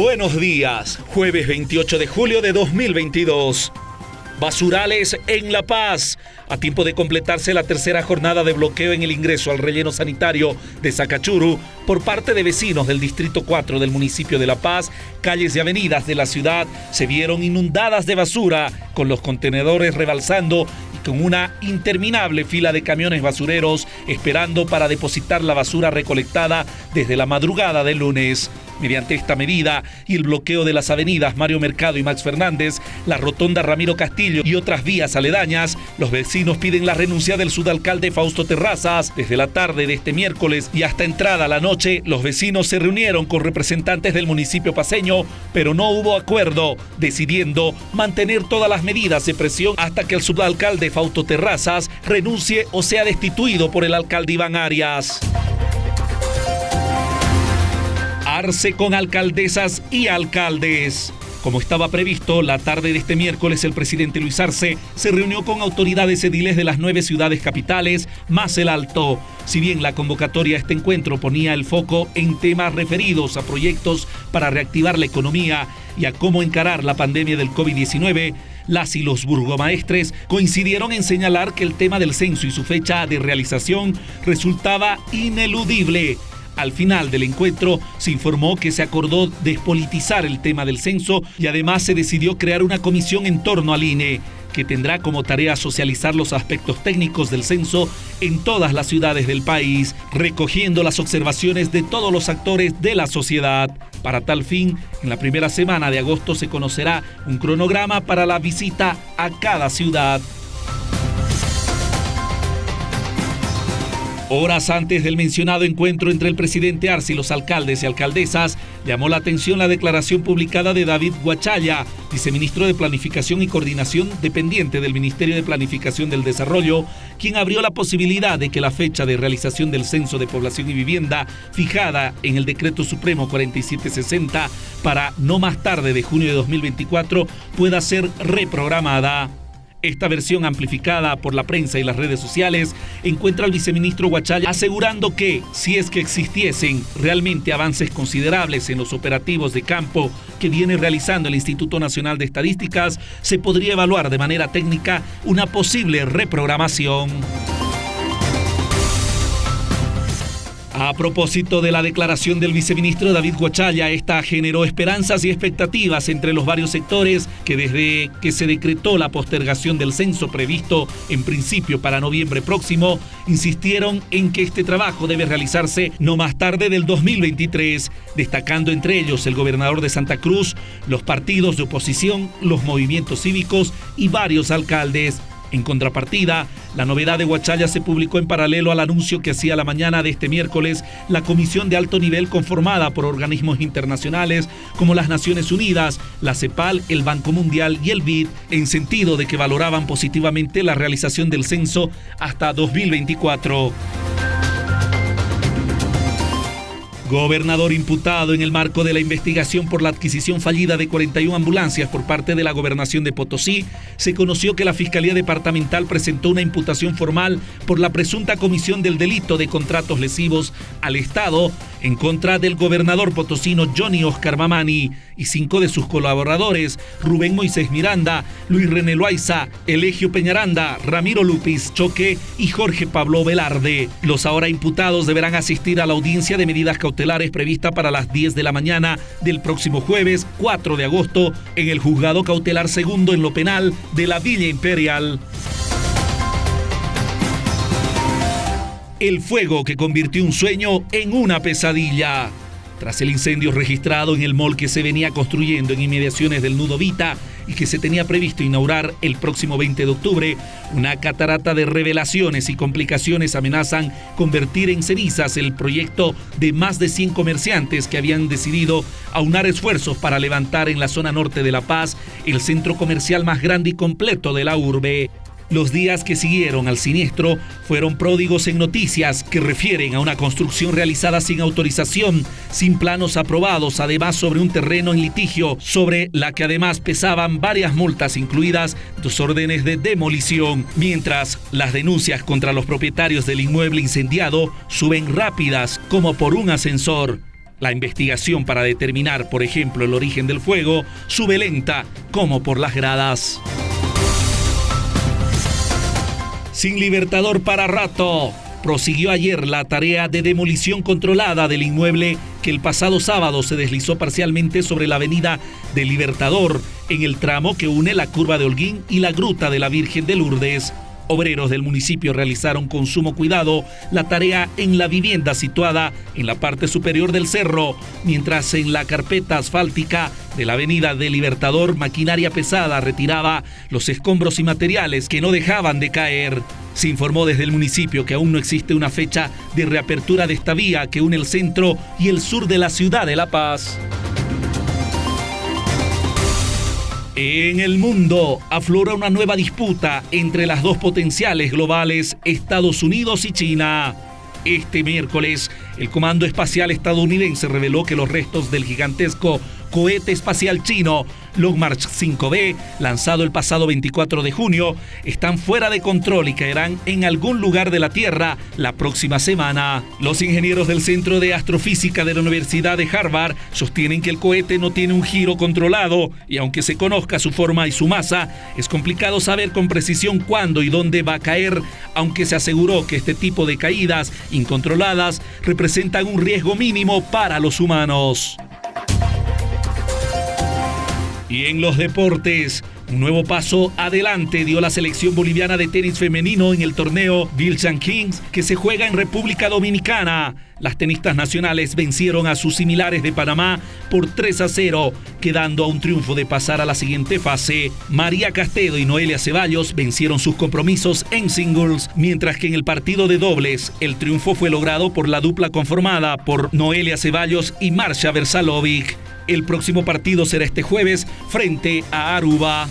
Buenos días, jueves 28 de julio de 2022. Basurales en La Paz. A tiempo de completarse la tercera jornada de bloqueo en el ingreso al relleno sanitario de Sacachuru por parte de vecinos del Distrito 4 del municipio de La Paz, calles y avenidas de la ciudad se vieron inundadas de basura, con los contenedores rebalsando y con una interminable fila de camiones basureros esperando para depositar la basura recolectada desde la madrugada del lunes. Mediante esta medida y el bloqueo de las avenidas Mario Mercado y Max Fernández, la rotonda Ramiro Castillo y otras vías aledañas, los vecinos piden la renuncia del sudalcalde Fausto Terrazas. Desde la tarde de este miércoles y hasta entrada la noche, los vecinos se reunieron con representantes del municipio paseño, pero no hubo acuerdo, decidiendo mantener todas las medidas de presión hasta que el sudalcalde Fausto Terrazas renuncie o sea destituido por el alcalde Iván Arias con alcaldesas y alcaldes. Como estaba previsto, la tarde de este miércoles el presidente Luis Arce se reunió con autoridades ediles de las nueve ciudades capitales, más el Alto. Si bien la convocatoria a este encuentro ponía el foco en temas referidos a proyectos para reactivar la economía y a cómo encarar la pandemia del COVID-19, las y los burgomaestres coincidieron en señalar que el tema del censo y su fecha de realización resultaba ineludible al final del encuentro se informó que se acordó despolitizar el tema del censo y además se decidió crear una comisión en torno al INE que tendrá como tarea socializar los aspectos técnicos del censo en todas las ciudades del país, recogiendo las observaciones de todos los actores de la sociedad. Para tal fin, en la primera semana de agosto se conocerá un cronograma para la visita a cada ciudad. Horas antes del mencionado encuentro entre el presidente Arce y los alcaldes y alcaldesas, llamó la atención la declaración publicada de David Guachaya, viceministro de Planificación y Coordinación dependiente del Ministerio de Planificación del Desarrollo, quien abrió la posibilidad de que la fecha de realización del Censo de Población y Vivienda, fijada en el Decreto Supremo 4760 para no más tarde de junio de 2024, pueda ser reprogramada. Esta versión amplificada por la prensa y las redes sociales encuentra al viceministro Huachaya asegurando que, si es que existiesen realmente avances considerables en los operativos de campo que viene realizando el Instituto Nacional de Estadísticas, se podría evaluar de manera técnica una posible reprogramación. A propósito de la declaración del viceministro David Guachaya, esta generó esperanzas y expectativas entre los varios sectores que desde que se decretó la postergación del censo previsto en principio para noviembre próximo, insistieron en que este trabajo debe realizarse no más tarde del 2023, destacando entre ellos el gobernador de Santa Cruz, los partidos de oposición, los movimientos cívicos y varios alcaldes. En contrapartida, la novedad de Huachaya se publicó en paralelo al anuncio que hacía la mañana de este miércoles la comisión de alto nivel conformada por organismos internacionales como las Naciones Unidas, la CEPAL, el Banco Mundial y el BID, en sentido de que valoraban positivamente la realización del censo hasta 2024. Gobernador imputado en el marco de la investigación por la adquisición fallida de 41 ambulancias por parte de la gobernación de Potosí, se conoció que la Fiscalía Departamental presentó una imputación formal por la presunta comisión del delito de contratos lesivos al Estado en contra del gobernador potosino Johnny Oscar Mamani y cinco de sus colaboradores, Rubén Moisés Miranda, Luis René Loaiza, Elegio Peñaranda, Ramiro Lupis Choque y Jorge Pablo Velarde. Los ahora imputados deberán asistir a la audiencia de medidas cautelares prevista para las 10 de la mañana del próximo jueves 4 de agosto en el juzgado cautelar segundo en lo penal de la Villa Imperial. El fuego que convirtió un sueño en una pesadilla. Tras el incendio registrado en el mall que se venía construyendo en inmediaciones del Nudo Vita y que se tenía previsto inaugurar el próximo 20 de octubre, una catarata de revelaciones y complicaciones amenazan convertir en cenizas el proyecto de más de 100 comerciantes que habían decidido aunar esfuerzos para levantar en la zona norte de La Paz el centro comercial más grande y completo de la urbe. Los días que siguieron al siniestro fueron pródigos en noticias que refieren a una construcción realizada sin autorización, sin planos aprobados, además sobre un terreno en litigio, sobre la que además pesaban varias multas incluidas dos órdenes de demolición, mientras las denuncias contra los propietarios del inmueble incendiado suben rápidas como por un ascensor. La investigación para determinar, por ejemplo, el origen del fuego sube lenta como por las gradas. Sin Libertador para rato prosiguió ayer la tarea de demolición controlada del inmueble que el pasado sábado se deslizó parcialmente sobre la avenida del Libertador en el tramo que une la curva de Holguín y la gruta de la Virgen de Lourdes. Obreros del municipio realizaron con sumo cuidado la tarea en la vivienda situada en la parte superior del cerro, mientras en la carpeta asfáltica de la avenida del Libertador maquinaria pesada retiraba los escombros y materiales que no dejaban de caer. Se informó desde el municipio que aún no existe una fecha de reapertura de esta vía que une el centro y el sur de la ciudad de La Paz. En el mundo aflora una nueva disputa entre las dos potenciales globales, Estados Unidos y China. Este miércoles, el Comando Espacial estadounidense reveló que los restos del gigantesco cohete espacial chino Long March 5B, lanzado el pasado 24 de junio, están fuera de control y caerán en algún lugar de la Tierra la próxima semana. Los ingenieros del Centro de Astrofísica de la Universidad de Harvard sostienen que el cohete no tiene un giro controlado y aunque se conozca su forma y su masa, es complicado saber con precisión cuándo y dónde va a caer, aunque se aseguró que este tipo de caídas incontroladas representan un riesgo mínimo para los humanos. Y en los deportes, un nuevo paso adelante dio la selección boliviana de tenis femenino en el torneo Vilchan Kings que se juega en República Dominicana. Las tenistas nacionales vencieron a sus similares de Panamá por 3 a 0, quedando a un triunfo de pasar a la siguiente fase. María Castedo y Noelia Ceballos vencieron sus compromisos en singles, mientras que en el partido de dobles el triunfo fue logrado por la dupla conformada por Noelia Ceballos y Marcia Versalovic. El próximo partido será este jueves frente a Aruba.